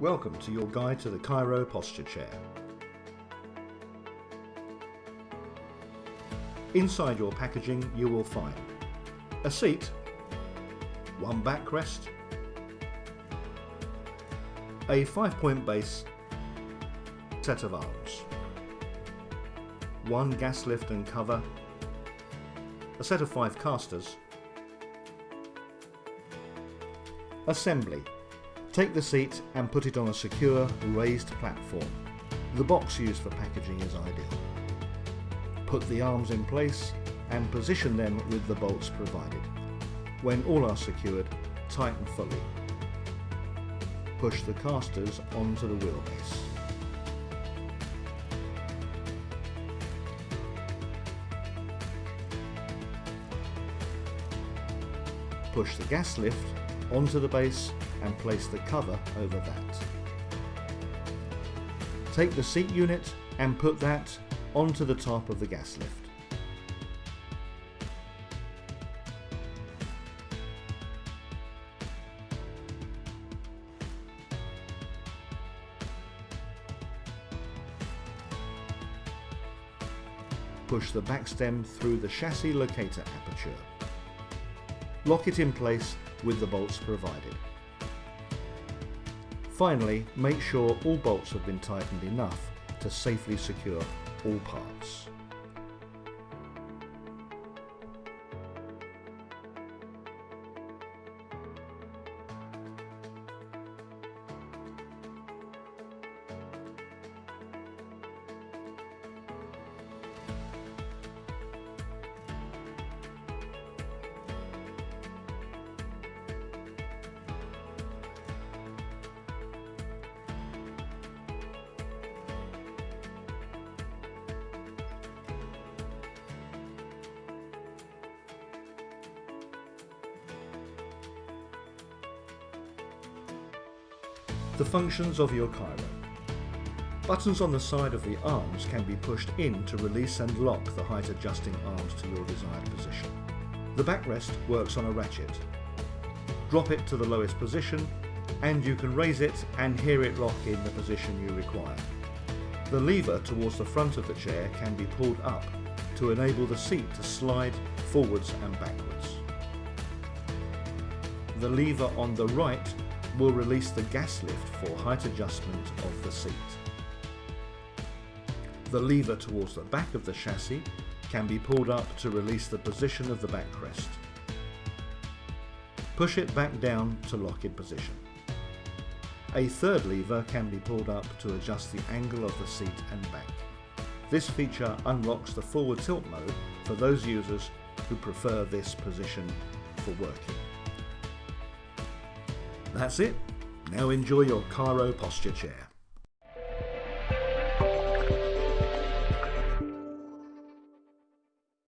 Welcome to your guide to the Cairo Posture Chair. Inside your packaging you will find a seat, one backrest, a 5-point base, set of arms, one gas lift and cover, a set of 5 casters, assembly Take the seat and put it on a secure, raised platform. The box used for packaging is ideal. Put the arms in place and position them with the bolts provided. When all are secured, tighten fully. Push the casters onto the wheelbase. Push the gas lift onto the base and place the cover over that. Take the seat unit and put that onto the top of the gas lift. Push the back stem through the chassis locator aperture. Lock it in place with the bolts provided. Finally, make sure all bolts have been tightened enough to safely secure all parts. The functions of your Cairo. Buttons on the side of the arms can be pushed in to release and lock the height adjusting arms to your desired position. The backrest works on a ratchet. Drop it to the lowest position and you can raise it and hear it lock in the position you require. The lever towards the front of the chair can be pulled up to enable the seat to slide forwards and backwards. The lever on the right will release the gas lift for height adjustment of the seat. The lever towards the back of the chassis can be pulled up to release the position of the backrest. Push it back down to lock in position. A third lever can be pulled up to adjust the angle of the seat and back. This feature unlocks the forward tilt mode for those users who prefer this position for working. That's it. Now enjoy your Cairo posture chair.